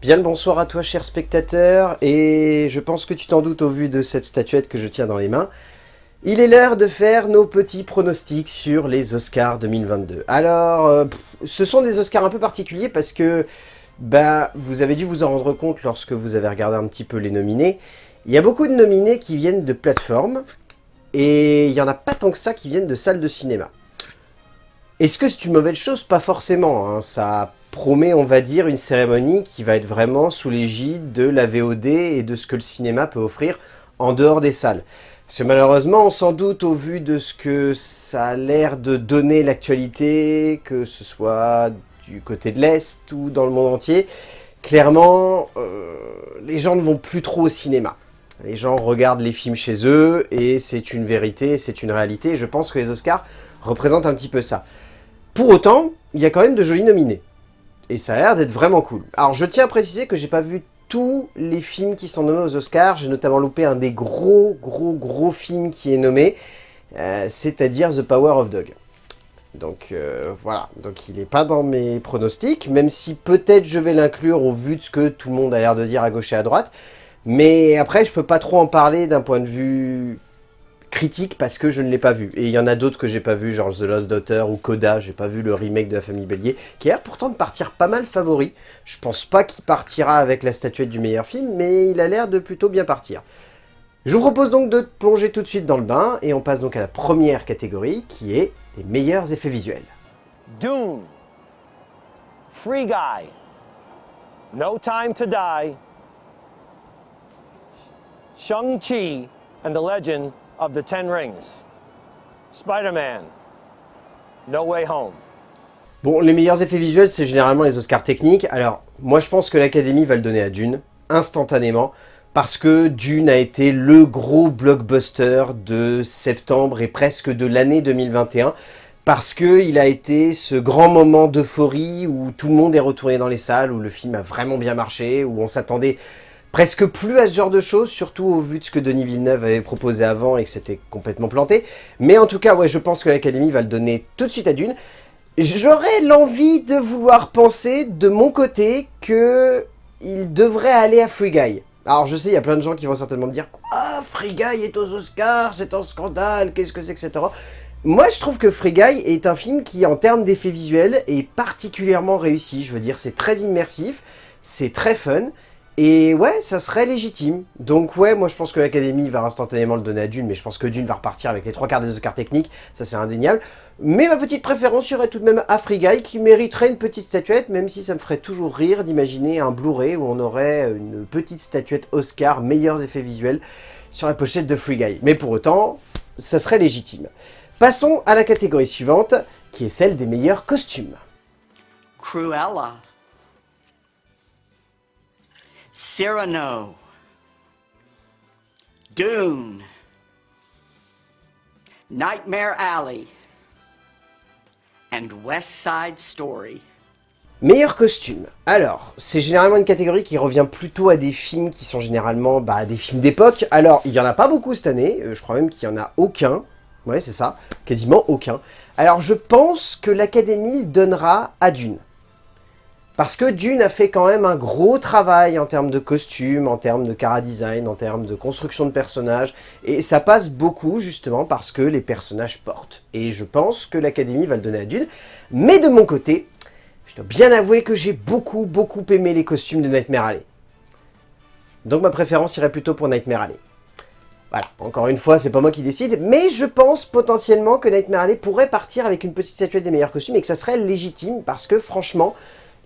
Bien le bonsoir à toi cher spectateur, et je pense que tu t'en doutes au vu de cette statuette que je tiens dans les mains. Il est l'heure de faire nos petits pronostics sur les Oscars 2022. Alors, euh, ce sont des Oscars un peu particuliers parce que bah, vous avez dû vous en rendre compte lorsque vous avez regardé un petit peu les nominés. Il y a beaucoup de nominés qui viennent de plateformes, et il n'y en a pas tant que ça qui viennent de salles de cinéma. Est-ce que c'est une mauvaise chose? Pas forcément, hein. ça promet, on va dire, une cérémonie qui va être vraiment sous l'égide de la VOD et de ce que le cinéma peut offrir en dehors des salles. Parce que malheureusement, sans doute, au vu de ce que ça a l'air de donner l'actualité, que ce soit du côté de l'Est ou dans le monde entier, clairement, euh, les gens ne vont plus trop au cinéma. Les gens regardent les films chez eux, et c'est une vérité, c'est une réalité, je pense que les Oscars représentent un petit peu ça. Pour autant, il y a quand même de jolis nominés. Et ça a l'air d'être vraiment cool. Alors je tiens à préciser que j'ai pas vu tous les films qui sont nommés aux Oscars. J'ai notamment loupé un des gros, gros, gros films qui est nommé, euh, c'est-à-dire The Power of Dog. Donc euh, voilà, donc il n'est pas dans mes pronostics, même si peut-être je vais l'inclure au vu de ce que tout le monde a l'air de dire à gauche et à droite. Mais après, je peux pas trop en parler d'un point de vue critique parce que je ne l'ai pas vu. Et il y en a d'autres que j'ai pas vu, genre The Lost Daughter ou Coda, j'ai pas vu le remake de la famille Bélier, qui a l'air pourtant de partir pas mal favori. Je pense pas qu'il partira avec la statuette du meilleur film, mais il a l'air de plutôt bien partir. Je vous propose donc de plonger tout de suite dans le bain, et on passe donc à la première catégorie, qui est les meilleurs effets visuels. Dune, Free Guy, No Time to Die, Shang-Chi and the Legend of the Ten Rings. Spider-Man. No Way Home. Bon, les meilleurs effets visuels, c'est généralement les Oscars techniques. Alors, moi je pense que l'Académie va le donner à Dune, instantanément, parce que Dune a été le gros blockbuster de septembre et presque de l'année 2021, parce qu'il a été ce grand moment d'euphorie où tout le monde est retourné dans les salles, où le film a vraiment bien marché, où on s'attendait presque plus à ce genre de choses, surtout au vu de ce que Denis Villeneuve avait proposé avant et que c'était complètement planté. Mais en tout cas, ouais, je pense que l'Académie va le donner tout de suite à Dune. J'aurais l'envie de vouloir penser, de mon côté, que il devrait aller à Free Guy. Alors je sais, il y a plein de gens qui vont certainement me dire « Quoi Free Guy est aux Oscars, c'est un scandale, qu'est-ce que c'est, etc. » Moi, je trouve que Free Guy est un film qui, en termes d'effets visuels, est particulièrement réussi. Je veux dire, c'est très immersif, c'est très fun, et ouais, ça serait légitime. Donc ouais, moi je pense que l'Académie va instantanément le donner à Dune, mais je pense que Dune va repartir avec les trois quarts des Oscars techniques, ça c'est indéniable. Mais ma petite préférence irait tout de même Free Guy, qui mériterait une petite statuette, même si ça me ferait toujours rire d'imaginer un Blu-ray où on aurait une petite statuette Oscar, meilleurs effets visuels, sur la pochette de Free Guy. Mais pour autant, ça serait légitime. Passons à la catégorie suivante, qui est celle des meilleurs costumes. Cruella. Cyrano. Dune. Nightmare Alley. And West Side Story. Meilleur costume. Alors, c'est généralement une catégorie qui revient plutôt à des films qui sont généralement bah, des films d'époque. Alors, il n'y en a pas beaucoup cette année, euh, je crois même qu'il n'y en a aucun. Ouais, c'est ça, quasiment aucun. Alors, je pense que l'Académie donnera à Dune. Parce que Dune a fait quand même un gros travail en termes de costumes, en termes de chara-design, en termes de construction de personnages, et ça passe beaucoup justement parce que les personnages portent. Et je pense que l'Académie va le donner à Dune, mais de mon côté, je dois bien avouer que j'ai beaucoup, beaucoup aimé les costumes de Nightmare Alley. Donc ma préférence irait plutôt pour Nightmare Alley. Voilà, encore une fois, c'est pas moi qui décide, mais je pense potentiellement que Nightmare Alley pourrait partir avec une petite statuette des meilleurs costumes et que ça serait légitime parce que franchement,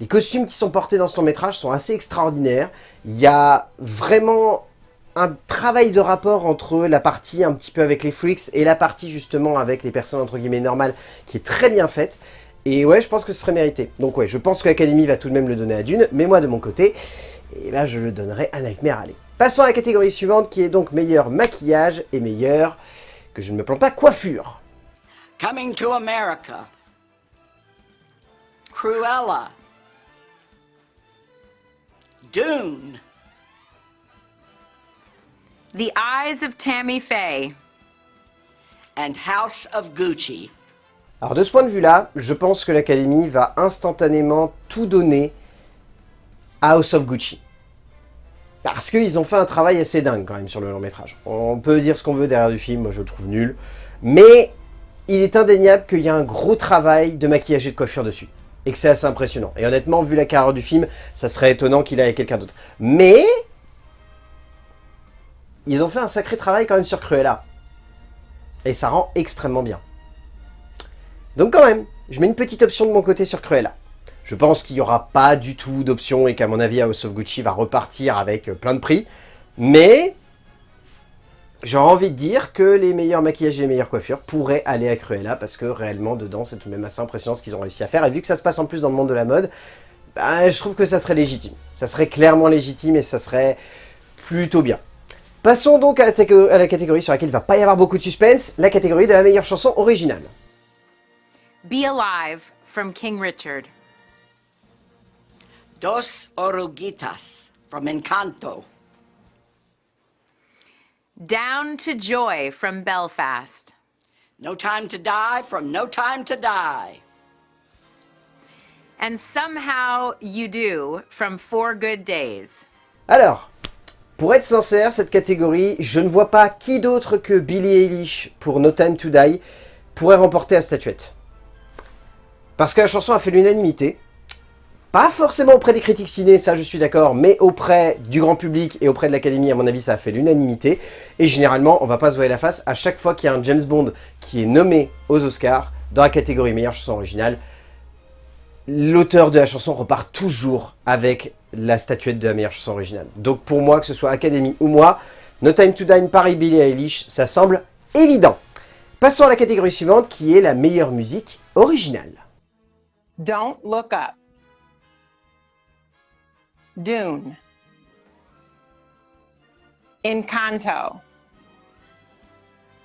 les costumes qui sont portés dans ce long métrage sont assez extraordinaires. Il y a vraiment un travail de rapport entre la partie un petit peu avec les freaks et la partie justement avec les personnes entre guillemets normales qui est très bien faite. Et ouais, je pense que ce serait mérité. Donc ouais, je pense que l'Académie va tout de même le donner à Dune, mais moi de mon côté, eh ben, je le donnerai à Nightmare Alley. Passons à la catégorie suivante qui est donc meilleur maquillage et meilleur, que je ne me plante pas, coiffure. Coming to America. Cruella. Dune. The Eyes of Tammy Faye. And House of Gucci. Alors de ce point de vue-là, je pense que l'Académie va instantanément tout donner House of Gucci. Parce qu'ils ont fait un travail assez dingue quand même sur le long métrage. On peut dire ce qu'on veut derrière du film, moi je le trouve nul. Mais il est indéniable qu'il y a un gros travail de maquillage et de coiffure dessus. Et que c'est assez impressionnant. Et honnêtement, vu la carrière du film, ça serait étonnant qu'il aille quelqu'un d'autre. Mais... Ils ont fait un sacré travail quand même sur Cruella. Et ça rend extrêmement bien. Donc quand même, je mets une petite option de mon côté sur Cruella. Je pense qu'il n'y aura pas du tout d'option et qu'à mon avis House of Gucci va repartir avec euh, plein de prix. Mais j'aurais envie de dire que les meilleurs maquillages et les meilleures coiffures pourraient aller à Cruella parce que réellement dedans c'est tout de même assez impressionnant ce qu'ils ont réussi à faire. Et vu que ça se passe en plus dans le monde de la mode, bah, je trouve que ça serait légitime. Ça serait clairement légitime et ça serait plutôt bien. Passons donc à la, à la catégorie sur laquelle il ne va pas y avoir beaucoup de suspense, la catégorie de la meilleure chanson originale. Be Alive from King Richard. Dos Oruguitas from Encanto. Down to Joy from Belfast. No Time to Die from No Time to Die. And Somehow You Do from Four Good Days. Alors, pour être sincère, cette catégorie, je ne vois pas qui d'autre que Billie Eilish pour No Time to Die pourrait remporter la statuette. Parce que la chanson a fait l'unanimité. Pas forcément auprès des critiques ciné, ça je suis d'accord, mais auprès du grand public et auprès de l'académie, à mon avis, ça a fait l'unanimité. Et généralement, on va pas se voir la face, à chaque fois qu'il y a un James Bond qui est nommé aux Oscars, dans la catégorie meilleure chanson originale, l'auteur de la chanson repart toujours avec la statuette de la meilleure chanson originale. Donc pour moi, que ce soit Académie ou moi, No Time to Die, Paris, Billie Eilish, ça semble évident. Passons à la catégorie suivante, qui est la meilleure musique originale. Don't Look Up. Dune. Encanto.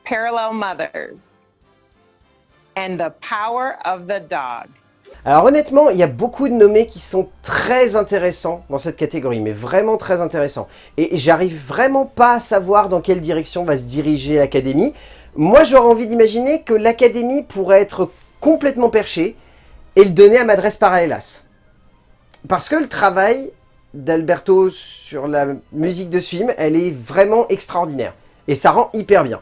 Parallel Mothers. And The Power of the Dog. Alors honnêtement, il y a beaucoup de nommés qui sont très intéressants dans cette catégorie, mais vraiment très intéressants. Et j'arrive vraiment pas à savoir dans quelle direction va se diriger l'Académie. Moi, j'aurais envie d'imaginer que l'Académie pourrait être complètement perchée et le donner à Madresse Parallelas. Parce que le travail d'Alberto sur la musique de ce film, elle est vraiment extraordinaire. Et ça rend hyper bien.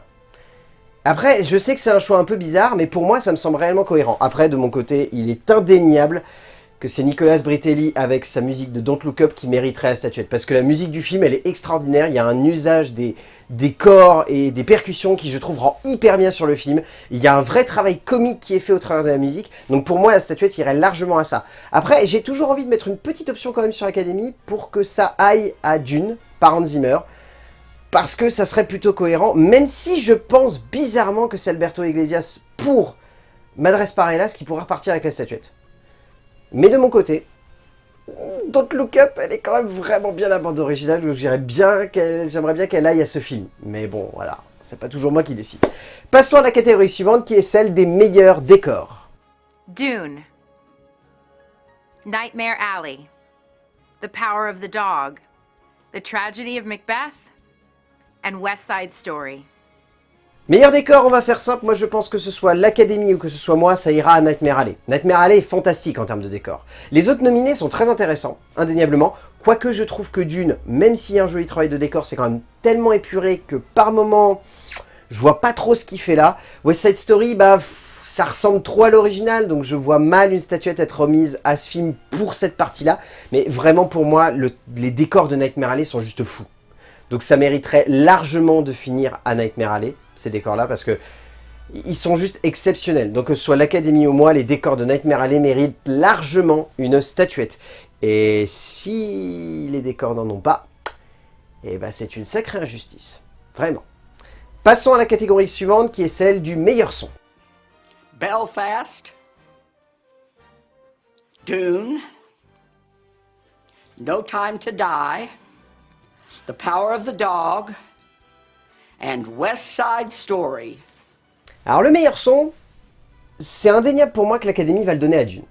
Après, je sais que c'est un choix un peu bizarre, mais pour moi, ça me semble réellement cohérent. Après, de mon côté, il est indéniable que c'est Nicolas Britelli avec sa musique de Don't Look Up qui mériterait la statuette. Parce que la musique du film, elle est extraordinaire. Il y a un usage des, corps et des percussions qui, je trouve, rend hyper bien sur le film. Il y a un vrai travail comique qui est fait au travers de la musique. Donc pour moi, la statuette irait largement à ça. Après, j'ai toujours envie de mettre une petite option quand même sur l'Académie pour que ça aille à Dune, par Hans parce que ça serait plutôt cohérent, même si je pense bizarrement que c'est Alberto Iglesias pour Madres Parellas qui pourra repartir avec la statuette. Mais de mon côté, Don't Look Up, elle est quand même vraiment bien la bande originale, donc j'aimerais bien qu'elle aille à ce film. Mais bon, voilà, c'est pas toujours moi qui décide. Passons à la catégorie suivante, qui est celle des meilleurs décors. Dune. Nightmare Alley. The Power of the Dog. The Tragedy of Macbeth. And West Side Story. Meilleur décor, on va faire simple, moi je pense que ce soit l'Académie ou que ce soit moi, ça ira à Nightmare Alley. Nightmare Alley est fantastique en termes de décor. Les autres nominés sont très intéressants, indéniablement, quoique je trouve que Dune, même s'il y a un joli travail de décor, c'est quand même tellement épuré que par moment, je vois pas trop ce qu'il fait là. West Side Story, bah, ça ressemble trop à l'original, donc je vois mal une statuette être remise à ce film pour cette partie-là. Mais vraiment pour moi, les décors de Nightmare Alley sont juste fous. Donc ça mériterait largement de finir à Nightmare Alley, ces décors-là, parce que ils sont juste exceptionnels. Donc que ce soit l'Académie ou moi, les décors de Nightmare Alley méritent largement une statuette. Et si les décors n'en ont pas, eh ben c'est une sacrée injustice. Vraiment. Passons à la catégorie suivante, qui est celle du meilleur son. Belfast. Dune. No Time to Die. The Power of the Dog, and West Side Story. Alors le meilleur son, c'est indéniable pour moi que l'Académie va le donner à Dune.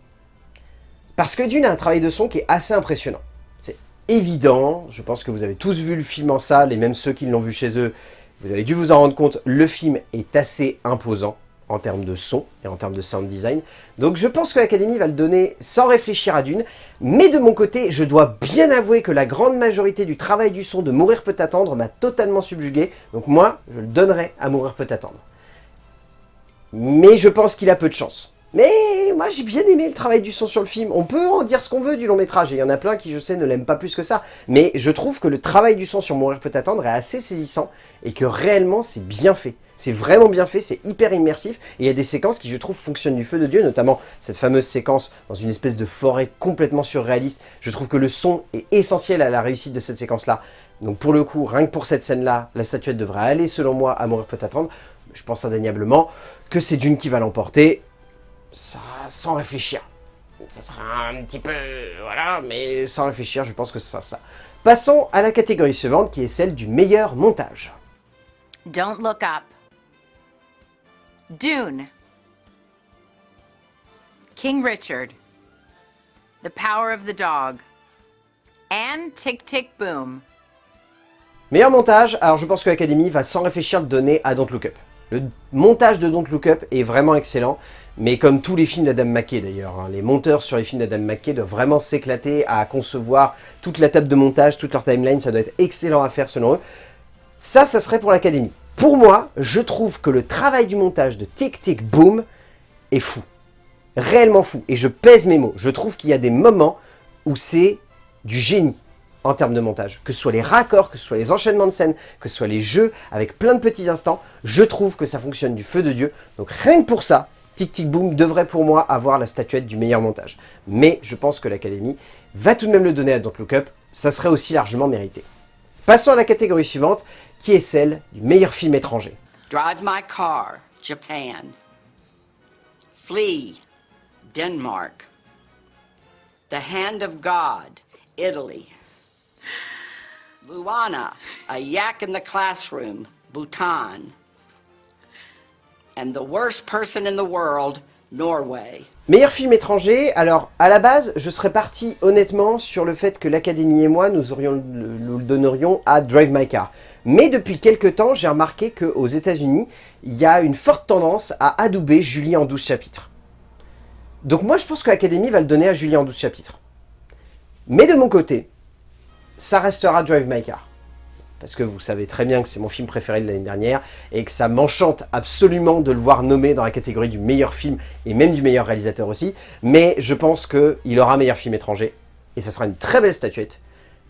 Parce que Dune a un travail de son qui est assez impressionnant. C'est évident, je pense que vous avez tous vu le film en salle, et même ceux qui l'ont vu chez eux, vous avez dû vous en rendre compte, le film est assez imposant. En termes de son et en termes de sound design. Donc je pense que l'Académie va le donner sans réfléchir à Dune. Mais de mon côté, je dois bien avouer que la grande majorité du travail du son de Mourir peut attendre m'a totalement subjugué. Donc moi, je le donnerai à Mourir peut attendre. Mais je pense qu'il a peu de chance. Mais moi j'ai bien aimé le travail du son sur le film. On peut en dire ce qu'on veut du long métrage, et il y en a plein qui je sais ne l'aiment pas plus que ça. Mais je trouve que le travail du son sur Mourir peut attendre est assez saisissant, et que réellement c'est bien fait. C'est vraiment bien fait, c'est hyper immersif, et il y a des séquences qui je trouve fonctionnent du feu de Dieu, notamment cette fameuse séquence dans une espèce de forêt complètement surréaliste. Je trouve que le son est essentiel à la réussite de cette séquence-là. Donc pour le coup, rien que pour cette scène-là, la statuette devrait aller selon moi à Mourir peut attendre. Je pense indéniablement que c'est Dune qui va l'emporter, ça, sans réfléchir. Ça sera un petit peu... voilà, mais sans réfléchir, je pense que c'est ça, ça. Passons à la catégorie suivante, qui est celle du meilleur montage. Don't look up. Dune. King Richard. The Power of the Dog. And Tick Tick Boom. Meilleur montage, alors je pense que l'Académie va sans réfléchir le donner à Don't Look Up. Le montage de Don't Look Up est vraiment excellent, mais comme tous les films d'Adam McKay d'ailleurs, hein, les monteurs sur les films d'Adam McKay doivent vraiment s'éclater à concevoir toute la table de montage, toute leur timeline, ça doit être excellent à faire selon eux. Ça, ça serait pour l'Académie. Pour moi, je trouve que le travail du montage de Tic Tic Boom est fou. Réellement fou. Et je pèse mes mots. Je trouve qu'il y a des moments où c'est du génie en termes de montage. Que ce soit les raccords, que ce soit les enchaînements de scènes, que ce soit les jeux avec plein de petits instants, je trouve que ça fonctionne du feu de Dieu. Donc rien que pour ça, Tic Tic Boom devrait pour moi avoir la statuette du meilleur montage. Mais je pense que l'Académie va tout de même le donner à Don't Look Up, ça serait aussi largement mérité. Passons à la catégorie suivante, qui est celle du meilleur film étranger. Drive My Car, Japan. Flee, Denmark. The Hand of God, Italy. Luana, A Yak in the Classroom, Bhutan. And the worst person in the world, Norway. Meilleur film étranger, alors à la base, je serais parti honnêtement sur le fait que l'Académie et moi, nous, aurions, nous le donnerions à Drive My Car. Mais depuis quelques temps, j'ai remarqué qu'aux états unis il y a une forte tendance à adouber Julie en 12 chapitres. Donc moi, je pense que va le donner à Julie en 12 chapitres. Mais de mon côté, ça restera Drive My Car. Parce que vous savez très bien que c'est mon film préféré de l'année dernière, et que ça m'enchante absolument de le voir nommé dans la catégorie du meilleur film, et même du meilleur réalisateur aussi, mais je pense qu'il aura meilleur film étranger, et ça sera une très belle statuette.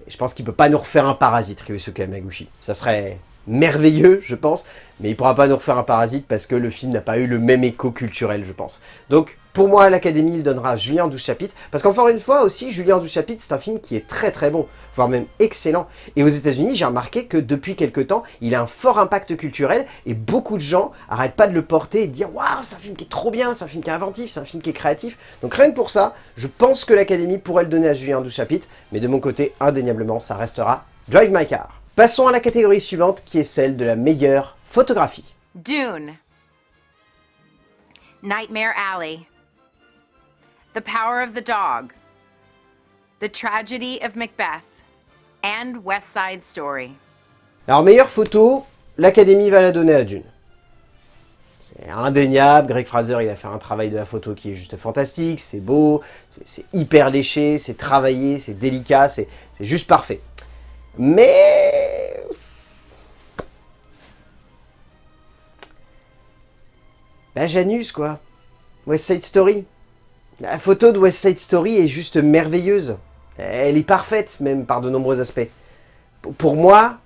Je pense qu'il peut pas nous refaire un parasite, Ryusuke Yamaguchi. Ça serait merveilleux, je pense, mais il pourra pas nous refaire un parasite parce que le film n'a pas eu le même écho culturel, je pense. Donc, pour moi, l'Académie, il donnera Julien en 12 chapitres, parce qu'encore une fois aussi, Julien en 12 chapitres, c'est un film qui est très très bon, voire même excellent. Et aux états unis j'ai remarqué que depuis quelques temps, il a un fort impact culturel, et beaucoup de gens arrêtent pas de le porter et de dire « Waouh, c'est un film qui est trop bien, c'est un film qui est inventif, c'est un film qui est créatif ». Donc rien que pour ça, je pense que l'Académie pourrait le donner à Julien en 12 chapitres, mais de mon côté, indéniablement, ça restera Drive My Car. Passons à la catégorie suivante qui est celle de la meilleure photographie. Dune. Nightmare Alley. The Power of the Dog. The Tragedy of Macbeth. And West Side Story. Alors meilleure photo, l'Académie va la donner à Dune. C'est indéniable, Greg Fraser il a fait un travail de la photo qui est juste fantastique, c'est beau, c'est hyper léché, c'est travaillé, c'est délicat, c'est juste parfait. Mais... Bah Janus quoi. West Side Story. La photo de West Side Story est juste merveilleuse. Elle est parfaite même par de nombreux aspects. Pour moi,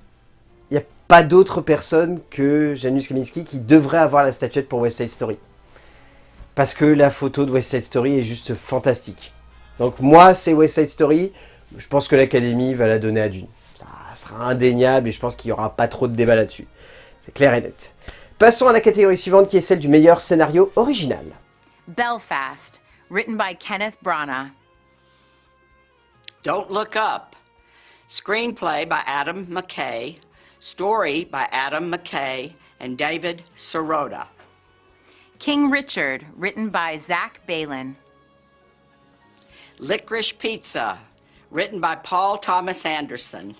il n'y a pas d'autre personne que Janusz Kaminski qui devrait avoir la statuette pour West Side Story. Parce que la photo de West Side Story est juste fantastique. Donc moi, c'est West Side Story. Je pense que l'Académie va la donner à Dune sera indéniable et je pense qu'il n'y aura pas trop de débat là-dessus. C'est clair et net. Passons à la catégorie suivante qui est celle du meilleur scénario original. Belfast, written by Kenneth Branagh. Don't Look Up. Screenplay by Adam McKay. Story by Adam McKay and David Sirota. King Richard, written by Zach Balin. Licorice Pizza, written by Paul Thomas Anderson.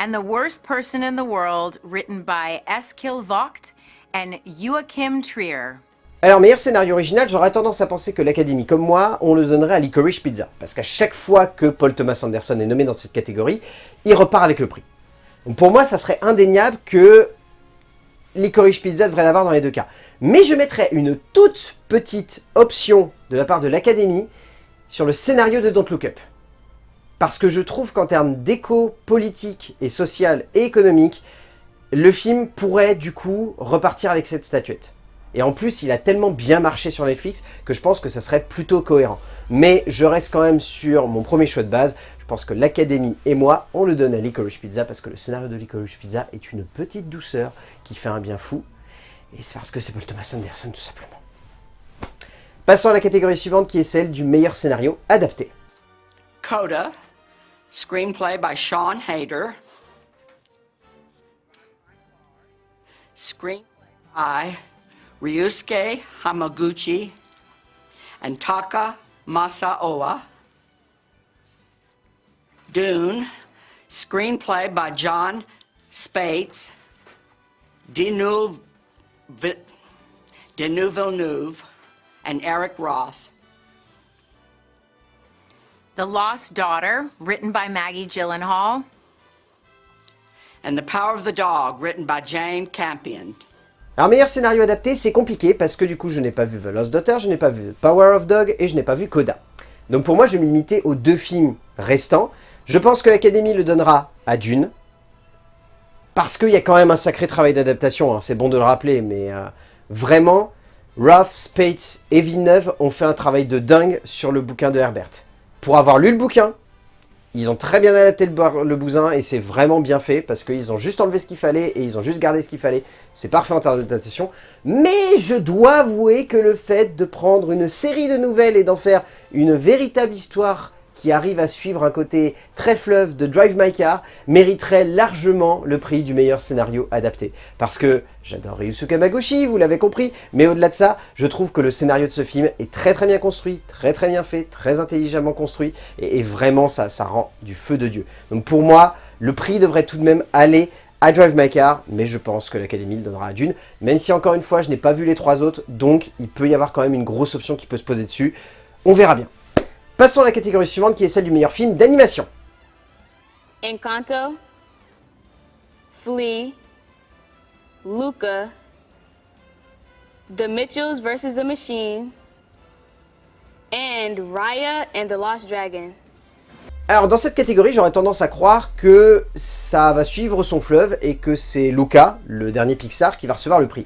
And The Worst Person in the World, written by Eskil Vogt and Joachim Trier. Alors, meilleur scénario original, j'aurais tendance à penser que l'Académie, comme moi, on le donnerait à Licorice Pizza. Parce qu'à chaque fois que Paul Thomas Anderson est nommé dans cette catégorie, il repart avec le prix. Donc pour moi, ça serait indéniable que Licorice Pizza devrait l'avoir dans les deux cas. Mais je mettrais une toute petite option de la part de l'Académie sur le scénario de Don't Look Up. Parce que je trouve qu'en termes d'écho politique et social et économique, le film pourrait du coup repartir avec cette statuette. Et en plus, il a tellement bien marché sur Netflix que je pense que ça serait plutôt cohérent. Mais je reste quand même sur mon premier choix de base. Je pense que l'Académie et moi, on le donne à Licorice Pizza parce que le scénario de Licorice Pizza est une petite douceur qui fait un bien fou. Et c'est parce que c'est Paul Thomas Anderson tout simplement. Passons à la catégorie suivante qui est celle du meilleur scénario adapté. Coda, screenplay by Sean Hayter. Screen by Ryusuke Hamaguchi and Taka Masaoa. Dune, screenplay by John Spates, Denis Villeneuve, and Eric Roth. The Lost Daughter, written by Maggie Gyllenhaal. And The Power of the Dog, written by Jane Campion. Alors meilleur scénario adapté, c'est compliqué parce que du coup je n'ai pas vu The Lost Daughter, je n'ai pas vu Power of Dog et je n'ai pas vu Coda. Donc pour moi je vais me limiter aux deux films restants. Je pense que l'Académie le donnera à Dune. Parce qu'il y a quand même un sacré travail d'adaptation, hein, c'est bon de le rappeler, mais euh, vraiment, Roth, Spates et Villeneuve ont fait un travail de dingue sur le bouquin de Herbert. Pour avoir lu le bouquin, ils ont très bien adapté le, bousin et c'est vraiment bien fait parce qu'ils ont juste enlevé ce qu'il fallait et ils ont juste gardé ce qu'il fallait. C'est parfait en termes d'adaptation. Mais je dois avouer que le fait de prendre une série de nouvelles et d'en faire une véritable histoire qui arrive à suivre un côté très fleuve de Drive My Car mériterait largement le prix du meilleur scénario adapté. Parce que j'adore Ryusuke Hamaguchi, vous l'avez compris, mais au-delà de ça, je trouve que le scénario de ce film est très très bien construit, très très bien fait, très intelligemment construit, et, et vraiment ça, ça rend du feu de Dieu. Donc pour moi, le prix devrait tout de même aller à Drive My Car, mais je pense que l'Académie le donnera à Dune, même si encore une fois, je n'ai pas vu les trois autres, donc il peut y avoir quand même une grosse option qui peut se poser dessus. On verra bien. Passons à la catégorie suivante qui est celle du meilleur film d'animation. Encanto, Flea, Luca, The Mitchells versus the Machine, and Raya and the Lost Dragon. Alors dans cette catégorie, j'aurais tendance à croire que ça va suivre son fleuve et que c'est Luca, le dernier Pixar, qui va recevoir le prix.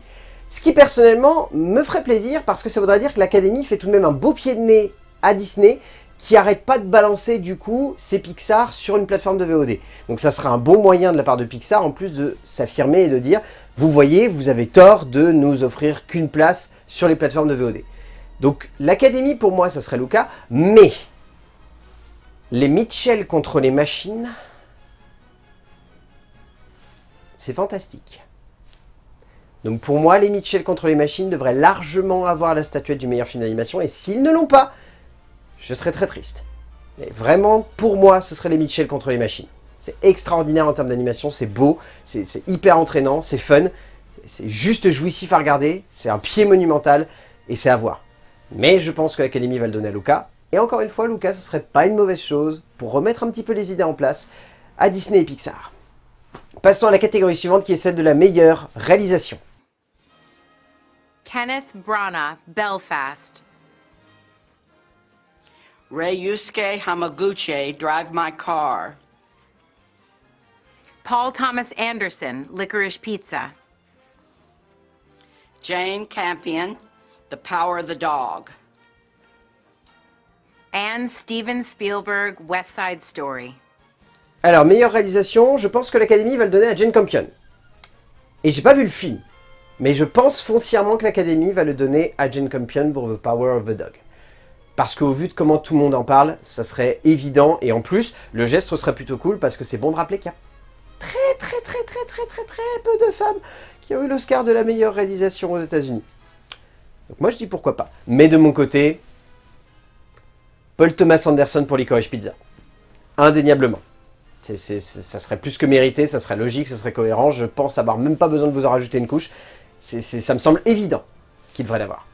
Ce qui personnellement me ferait plaisir parce que ça voudrait dire que l'Académie fait tout de même un beau pied de nez à Disney qui arrête pas de balancer du coup ses Pixar sur une plateforme de VOD. Donc ça sera un bon moyen de la part de Pixar en plus de s'affirmer et de dire vous voyez, vous avez tort de nous offrir qu'une place sur les plateformes de VOD. Donc l'Académie pour moi ça serait Luca, mais les Mitchell contre les machines, c'est fantastique. Donc pour moi, les Mitchell contre les machines devraient largement avoir la statuette du meilleur film d'animation, et s'ils ne l'ont pas, je serais très triste. Et vraiment, pour moi, ce serait les Mitchell contre les machines. C'est extraordinaire en termes d'animation, c'est beau, c'est hyper entraînant, c'est fun, c'est juste jouissif à regarder, c'est un pied monumental, et c'est à voir. Mais je pense que l'Académie va le donner à Luca, et encore une fois, Luca, ce serait pas une mauvaise chose pour remettre un petit peu les idées en place à Disney et Pixar. Passons à la catégorie suivante qui est celle de la meilleure réalisation. Kenneth Branagh, Belfast. Ryusuke Hamaguchi, Drive My Car. Paul Thomas Anderson, Licorice Pizza. Jane Campion, The Power of the Dog. And Steven Spielberg, West Side Story. Alors, meilleure réalisation, je pense que l'Académie va le donner à Jane Campion. Et j'ai pas vu le film, mais je pense foncièrement que l'Académie va le donner à Jane Campion pour The Power of the Dog. Parce qu'au vu de comment tout le monde en parle, ça serait évident, et en plus, le geste serait plutôt cool, parce que c'est bon de rappeler qu'il y a très très très très très très très peu de femmes qui ont eu l'Oscar de la meilleure réalisation aux états unis Donc moi je dis pourquoi pas. Mais de mon côté, Paul Thomas Anderson pour Licorice Pizza. Indéniablement. Ça serait plus que mérité, ça serait logique, ça serait cohérent. Je pense avoir même pas besoin de vous en rajouter une couche. Ça me semble évident qu'il devrait l'avoir.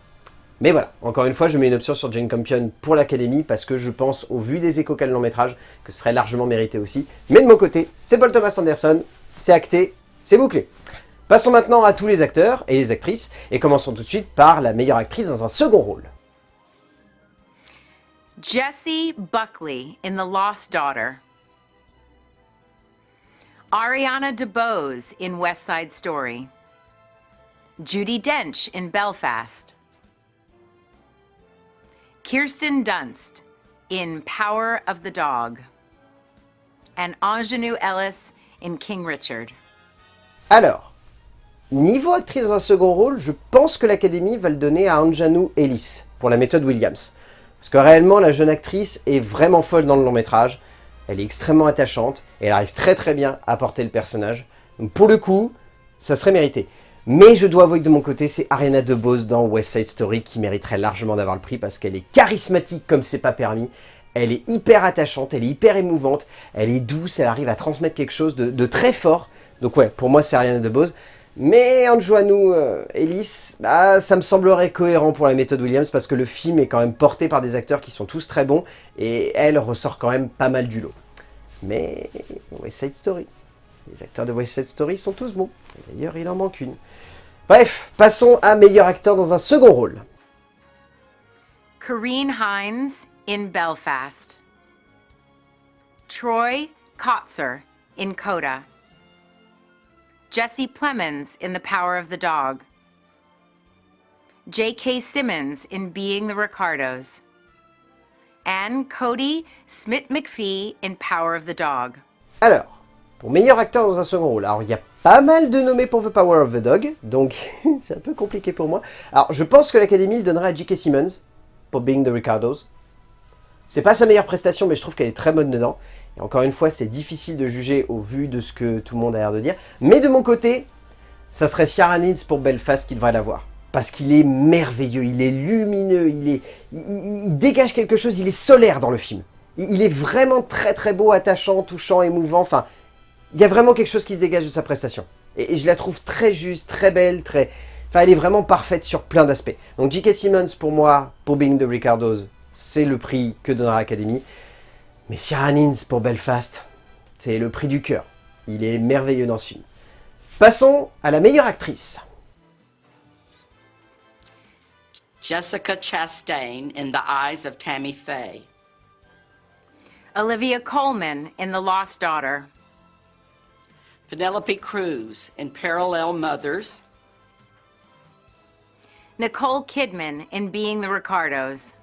Mais voilà, encore une fois, je mets une option sur Jane Campion pour l'Académie parce que je pense, au vu des échos qu'a le long métrage, que ce serait largement mérité aussi. Mais de mon côté, c'est Paul Thomas Anderson, c'est acté, c'est bouclé. Passons maintenant à tous les acteurs et les actrices, et commençons tout de suite par la meilleure actrice dans un second rôle. Jessie Buckley in The Lost Daughter. Ariana DeBose in West Side Story. Judy Dench in Belfast. Kirsten Dunst in Power of the Dog. And Ingenue Ellis in King Richard. Alors, niveau actrice dans un second rôle, je pense que l'Académie va le donner à Anjanou Ellis, pour la méthode Williams. Parce que réellement, la jeune actrice est vraiment folle dans le long métrage, elle est extrêmement attachante, et elle arrive très très bien à porter le personnage. Donc pour le coup, ça serait mérité. Mais je dois avouer que de mon côté, c'est Ariana DeBose dans West Side Story qui mériterait largement d'avoir le prix parce qu'elle est charismatique comme c'est pas permis. Elle est hyper attachante, elle est hyper émouvante, elle est douce, elle arrive à transmettre quelque chose de, très fort. Donc ouais, pour moi c'est Ariana DeBose. Mais Anjoanou euh, Ellis, bah, ça me semblerait cohérent pour la méthode Williams parce que le film est quand même porté par des acteurs qui sont tous très bons et elle ressort quand même pas mal du lot. Mais West Side Story, les acteurs de West Side Story sont tous bons. D'ailleurs, il en manque une. Bref, passons à meilleur acteur dans un second rôle. Kareen Hines in Belfast. Troy Kotzer in Coda. Jesse Plemons in The Power of the Dog. J.K. Simmons in Being the Ricardos. And Cody Smith McPhee in Power of the Dog. Alors, pour meilleur acteur dans un second rôle, alors il y a pas mal de nommés pour The Power of the Dog, donc c'est un peu compliqué pour moi. Alors, je pense que l'Académie le donnerait à J.K. Simmons pour Being the Ricardos. C'est pas sa meilleure prestation, mais je trouve qu'elle est très bonne dedans. Et encore une fois, c'est difficile de juger au vu de ce que tout le monde a l'air de dire. Mais de mon côté, ça serait Ciara Nitz pour Belfast qui devrait l'avoir. Parce qu'il est merveilleux, il est lumineux, il, est, il dégage quelque chose, il est solaire dans le film. Il, il est vraiment très très beau, attachant, touchant, émouvant, enfin... Il y a vraiment quelque chose qui se dégage de sa prestation. Et, et je la trouve très juste, très belle, très... Enfin, elle est vraiment parfaite sur plein d'aspects. Donc J.K. Simmons, pour moi, pour Being the Ricardos, c'est le prix que donnera l'Académie. Mais Ciara Nins pour Belfast, c'est le prix du cœur. Il est merveilleux dans ce film. Passons à la meilleure actrice. Jessica Chastain in The Eyes of Tammy Faye. Olivia Colman in The Lost Daughter. Penelope Cruz in Parallel Mothers. Nicole Kidman in Being the Ricardos.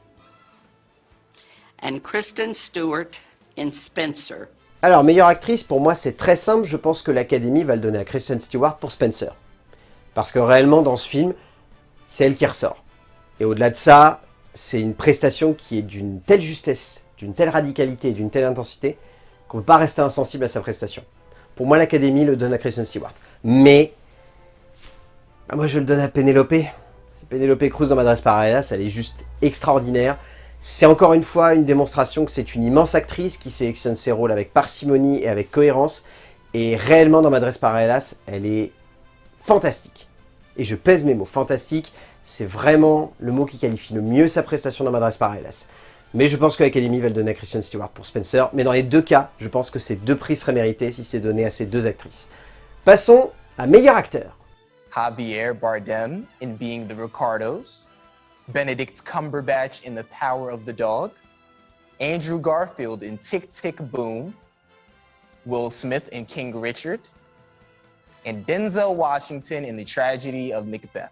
And Kristen Stewart in Spencer. Alors, meilleure actrice, pour moi, c'est très simple. Je pense que l'Académie va le donner à Kristen Stewart pour Spencer. Parce que réellement, dans ce film, c'est elle qui ressort. Et au-delà de ça, c'est une prestation qui est d'une telle justesse, d'une telle radicalité et d'une telle intensité qu'on ne peut pas rester insensible à sa prestation. Pour moi, l'Académie le donne à Kristen Stewart. Mais, bah, moi, je le donne à Penelope. Penelope Cruz dans Madras Paralelas, elle est juste extraordinaire. C'est encore une fois une démonstration que c'est une immense actrice qui sélectionne ses rôles avec parcimonie et avec cohérence. Et réellement, dans Madres Paralelas, elle est fantastique. Et je pèse mes mots, fantastique, c'est vraiment le mot qui qualifie le mieux sa prestation dans Madres Paralelas. Mais je pense que l'Académie va le donner à Christian Stewart pour Spencer. Mais dans les deux cas, je pense que ces deux prix seraient mérités si c'est donné à ces deux actrices. Passons à meilleur acteur. Javier Bardem in Being the Ricardos, Benedict Cumberbatch in The Power of the Dog, Andrew Garfield in Tick Tick Boom, Will Smith in King Richard, and Denzel Washington in The Tragedy of Macbeth.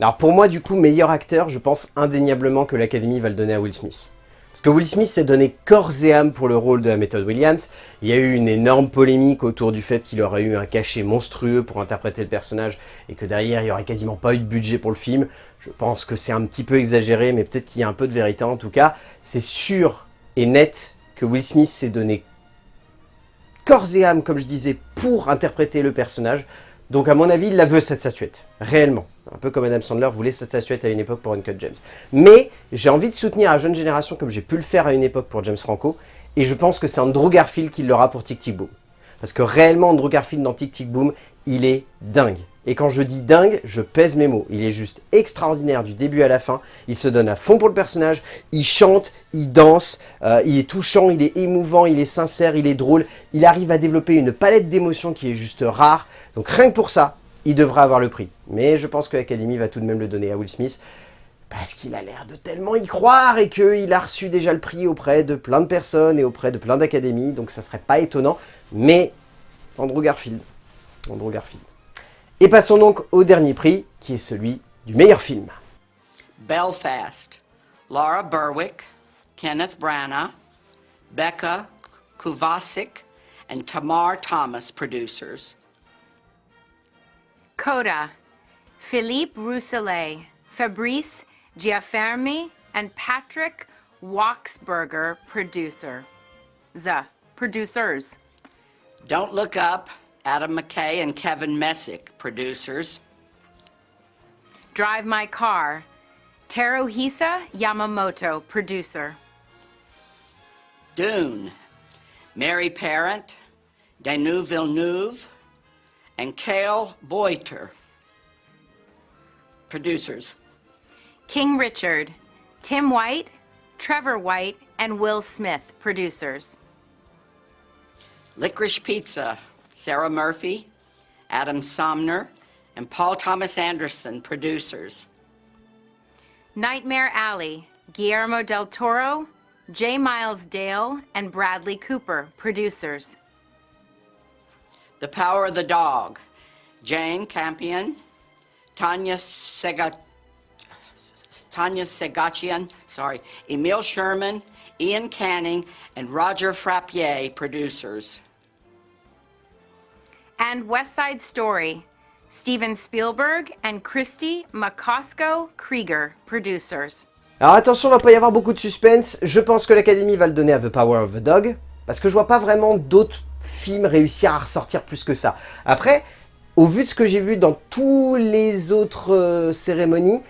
Alors pour moi, du coup, meilleur acteur, je pense indéniablement que l'Académie va le donner à Will Smith. Parce que Will Smith s'est donné corps et âme pour le rôle de la méthode Williams. Il y a eu une énorme polémique autour du fait qu'il aurait eu un cachet monstrueux pour interpréter le personnage et que derrière, il n'y aurait quasiment pas eu de budget pour le film. Je pense que c'est un petit peu exagéré, mais peut-être qu'il y a un peu de vérité en tout cas. C'est sûr et net que Will Smith s'est donné corps et âme, comme je disais, pour interpréter le personnage. Donc à mon avis, il la veut cette statuette, réellement. Un peu comme Adam Sandler voulait cette statuette à une époque pour Uncut James. Mais j'ai envie de soutenir la jeune génération comme j'ai pu le faire à une époque pour James Franco. Et je pense que c'est Andrew Garfield qui l'aura pour Tic Tic Boom. Parce que réellement, Andrew Garfield dans Tic Tic Boom, il est dingue. Et quand je dis dingue, je pèse mes mots. Il est juste extraordinaire du début à la fin. Il se donne à fond pour le personnage. Il chante, il danse, euh, il est touchant, il est émouvant, il est sincère, il est drôle. Il arrive à développer une palette d'émotions qui est juste rare. Donc rien que pour ça, il devrait avoir le prix. Mais je pense que l'Académie va tout de même le donner à Will Smith. Parce qu'il a l'air de tellement y croire et qu'il a reçu déjà le prix auprès de plein de personnes et auprès de plein d'académies. Donc ça serait pas étonnant. Mais Andrew Garfield. Andrew Garfield. Et passons donc au dernier prix, qui est celui du meilleur film. Belfast, Laura Berwick, Kenneth Branagh, Becca Kovacic, and Tamar Thomas producers. Coda, Philippe Rousselet, Fabrice Giaffermi, and Patrick Waxberger, producer. The producers. Don't Look Up, Adam McKay and Kevin Messick producers. Drive My Car, Teruhisa Yamamoto, producer. Dune, Mary Parent, Danu Villeneuve, and Cale Boiter, producers. King Richard, Tim White, Trevor White, and Will Smith, producers. Licorice Pizza, Sarah Murphy, Adam Somner, and Paul Thomas Anderson, producers. Nightmare Alley, Guillermo del Toro, J. Miles Dale, and Bradley Cooper, producers. The Power of the Dog, Jane Campion, Tanya Sega, Tanya Segachian, sorry, Emil Sherman, Ian Canning, and Roger Frappier, producers. And West Side Story, Steven Spielberg and Christy McCosco Krieger, producers. Alors attention, il va pas y avoir beaucoup de suspense. Je pense que l'Académie va le donner à The Power of the Dog. Parce que je vois pas vraiment d'autres films réussir à ressortir plus que ça. Après, au vu de ce que j'ai vu dans tous les autres euh, cérémonies,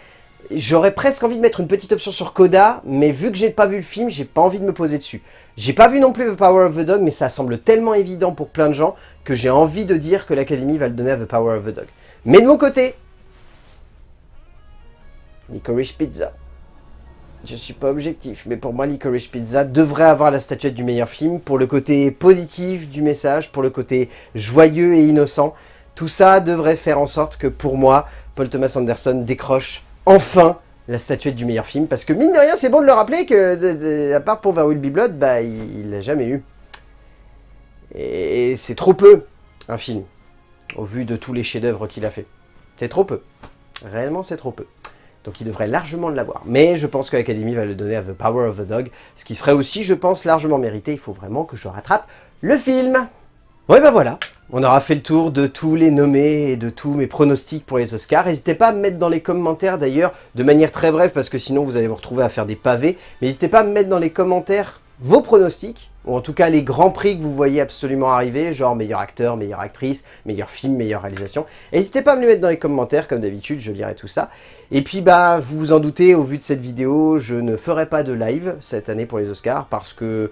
j'aurais presque envie de mettre une petite option sur Coda, mais vu que j'ai pas vu le film, j'ai pas envie de me poser dessus. J'ai pas vu non plus The Power of the Dog, mais ça semble tellement évident pour plein de gens que j'ai envie de dire que l'Académie va le donner à The Power of the Dog. Mais de mon côté, Licorice Pizza. Je suis pas objectif, mais pour moi, Licorice Pizza devrait avoir la statuette du meilleur film pour le côté positif du message, pour le côté joyeux et innocent. Tout ça devrait faire en sorte que pour moi, Paul Thomas Anderson décroche enfin la statuette du meilleur film. Parce que mine de rien, c'est bon de le rappeler que, à part pour There Will Be Blood, bah, il l'a jamais eu. Et c'est trop peu, un film, au vu de tous les chefs-d'œuvre qu'il a fait. C'est trop peu. Réellement, c'est trop peu. Donc il devrait largement l'avoir. Mais je pense que l'Académie va le donner à The Power of the Dog, ce qui serait aussi, je pense, largement mérité. Il faut vraiment que je rattrape le film. Ouais, ben voilà. On aura fait le tour de tous les nommés et de tous mes pronostics pour les Oscars. N'hésitez pas à me mettre dans les commentaires, d'ailleurs, de manière très brève, parce que sinon vous allez vous retrouver à faire des pavés. Mais n'hésitez pas à me mettre dans les commentaires vos pronostics, ou en tout cas les grands prix que vous voyez absolument arriver, genre meilleur acteur, meilleure actrice, meilleur film, meilleure réalisation. N'hésitez pas à me les mettre dans les commentaires, comme d'habitude, je lirai tout ça. Et puis, bah, vous vous en doutez, au vu de cette vidéo, je ne ferai pas de live cette année pour les Oscars, parce que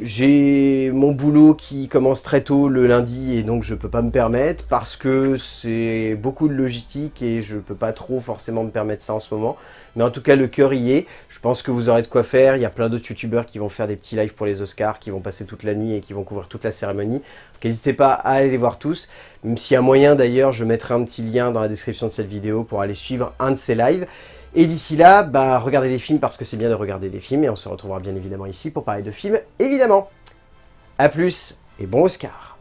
j'ai mon boulot qui commence très tôt le lundi et donc je peux pas me permettre parce que c'est beaucoup de logistique et je peux pas trop forcément me permettre ça en ce moment. Mais en tout cas, le cœur y est. Je pense que vous aurez de quoi faire. Il y a plein d'autres youtubeurs qui vont faire des petits lives pour les Oscars, qui vont passer toute la nuit et qui vont couvrir toute la cérémonie. Donc n'hésitez pas à aller les voir tous. Même s'il y a moyen d'ailleurs, je mettrai un petit lien dans la description de cette vidéo pour aller suivre un de ces lives. Et d'ici là, bah, regardez les films parce que c'est bien de regarder des films et on se retrouvera bien évidemment ici pour parler de films, évidemment. A plus et bon Oscar